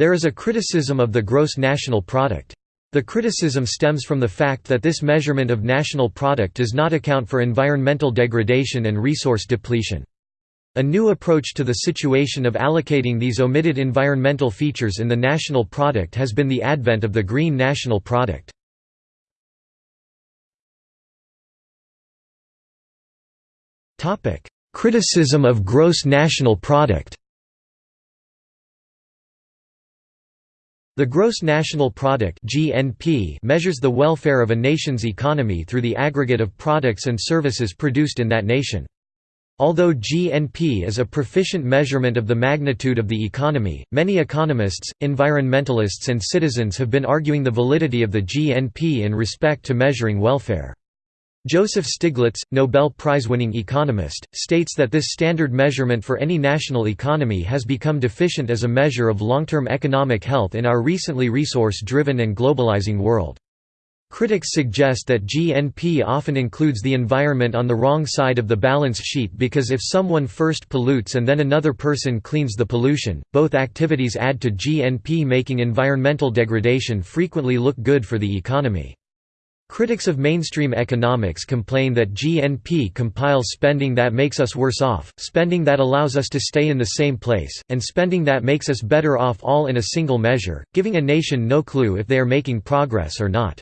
There is a criticism of the gross national product. The criticism stems from the fact that this measurement of national product does not account for environmental degradation and resource depletion. A new approach to the situation of allocating these omitted environmental features in the national product has been the advent of the green national product. Criticism of gross national product The gross national product (GNP) measures the welfare of a nation's economy through the aggregate of products and services produced in that nation. Although GNP is a proficient measurement of the magnitude of the economy, many economists, environmentalists and citizens have been arguing the validity of the GNP in respect to measuring welfare. Joseph Stiglitz, Nobel Prize-winning economist, states that this standard measurement for any national economy has become deficient as a measure of long-term economic health in our recently resource-driven and globalizing world. Critics suggest that GNP often includes the environment on the wrong side of the balance sheet because if someone first pollutes and then another person cleans the pollution, both activities add to GNP making environmental degradation frequently look good for the economy. Critics of mainstream economics complain that GNP compiles spending that makes us worse off, spending that allows us to stay in the same place, and spending that makes us better off all in a single measure, giving a nation no clue if they are making progress or not.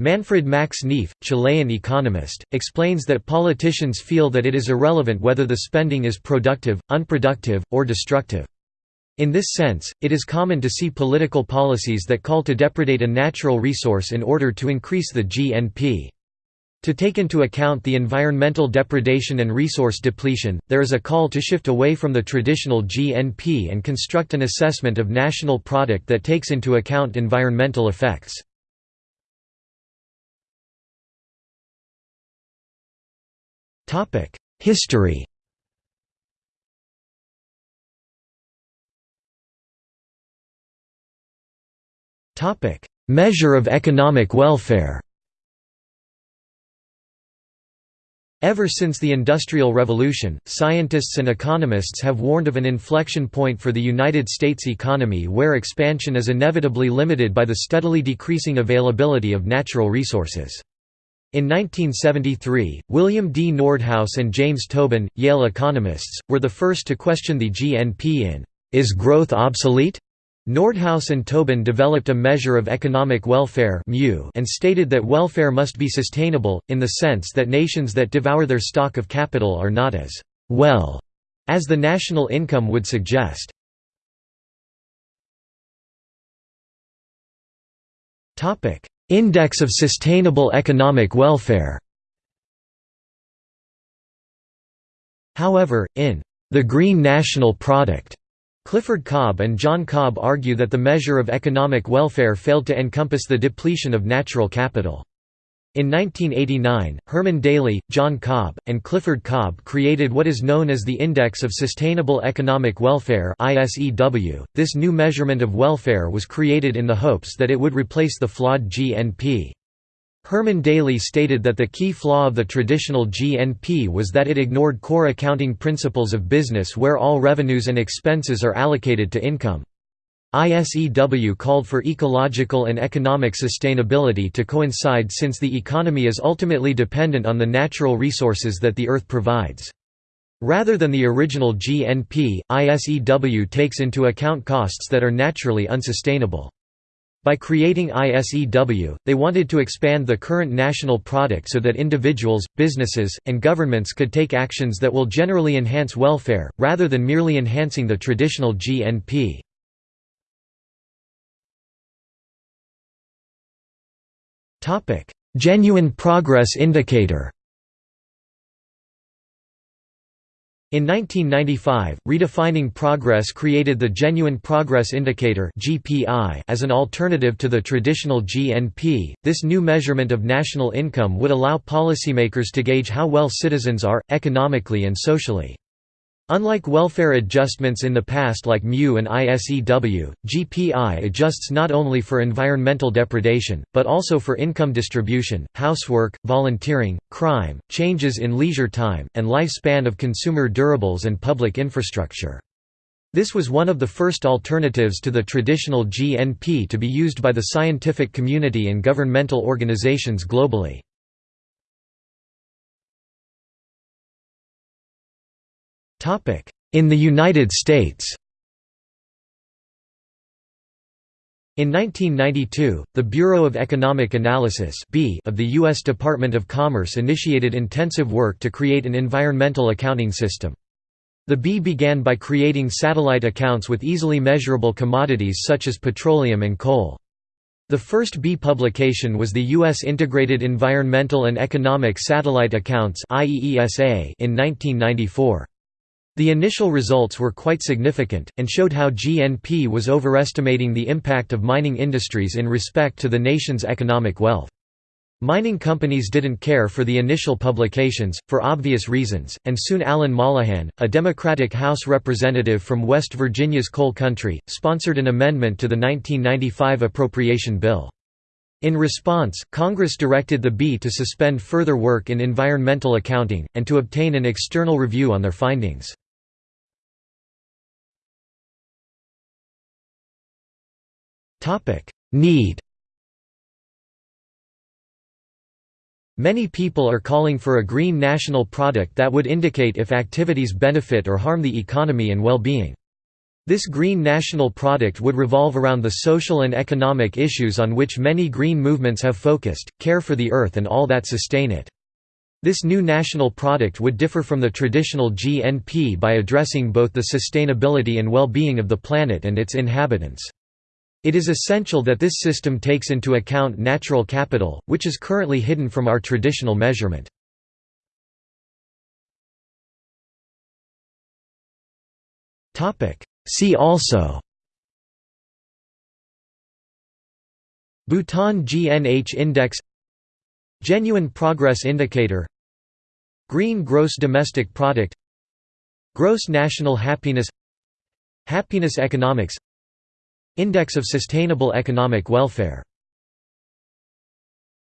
Manfred Max Neef, Chilean economist, explains that politicians feel that it is irrelevant whether the spending is productive, unproductive, or destructive. In this sense, it is common to see political policies that call to depredate a natural resource in order to increase the GNP. To take into account the environmental depredation and resource depletion, there is a call to shift away from the traditional GNP and construct an assessment of national product that takes into account environmental effects. History Measure of economic welfare Ever since the Industrial Revolution, scientists and economists have warned of an inflection point for the United States economy where expansion is inevitably limited by the steadily decreasing availability of natural resources. In 1973, William D. Nordhaus and James Tobin, Yale economists, were the first to question the GNP in Is Growth Obsolete? Nordhaus and Tobin developed a measure of economic welfare and stated that welfare must be sustainable, in the sense that nations that devour their stock of capital are not as «well» as the national income would suggest. Index of Sustainable Economic Welfare However, in «the Green National Product» Clifford Cobb and John Cobb argue that the measure of economic welfare failed to encompass the depletion of natural capital. In 1989, Herman Daly, John Cobb, and Clifford Cobb created what is known as the Index of Sustainable Economic Welfare .This new measurement of welfare was created in the hopes that it would replace the flawed GNP. Herman Daly stated that the key flaw of the traditional GNP was that it ignored core accounting principles of business where all revenues and expenses are allocated to income. ISEW called for ecological and economic sustainability to coincide since the economy is ultimately dependent on the natural resources that the Earth provides. Rather than the original GNP, ISEW takes into account costs that are naturally unsustainable. By creating ISEW, they wanted to expand the current national product so that individuals, businesses, and governments could take actions that will generally enhance welfare, rather than merely enhancing the traditional GNP. Genuine Progress Indicator In 1995, Redefining Progress created the Genuine Progress Indicator as an alternative to the traditional GNP. This new measurement of national income would allow policymakers to gauge how well citizens are, economically and socially. Unlike welfare adjustments in the past like MEW and ISEW, GPI adjusts not only for environmental depredation, but also for income distribution, housework, volunteering, crime, changes in leisure time, and lifespan of consumer durables and public infrastructure. This was one of the first alternatives to the traditional GNP to be used by the scientific community and governmental organizations globally. In the United States In 1992, the Bureau of Economic Analysis of the U.S. Department of Commerce initiated intensive work to create an environmental accounting system. The BEA began by creating satellite accounts with easily measurable commodities such as petroleum and coal. The first BEA publication was the U.S. Integrated Environmental and Economic Satellite Accounts in 1994. The initial results were quite significant, and showed how GNP was overestimating the impact of mining industries in respect to the nation's economic wealth. Mining companies didn't care for the initial publications, for obvious reasons, and soon Alan Mollohan, a Democratic House representative from West Virginia's coal country, sponsored an amendment to the 1995 appropriation bill. In response, Congress directed the BEA to suspend further work in environmental accounting, and to obtain an external review on their findings. Need Many people are calling for a green national product that would indicate if activities benefit or harm the economy and well-being. This green national product would revolve around the social and economic issues on which many green movements have focused, care for the earth and all that sustain it. This new national product would differ from the traditional GNP by addressing both the sustainability and well-being of the planet and its inhabitants. It is essential that this system takes into account natural capital, which is currently hidden from our traditional measurement. See also Bhutan GNH Index Genuine Progress Indicator Green Gross Domestic Product Gross National Happiness Happiness Economics Index of Sustainable Economic Welfare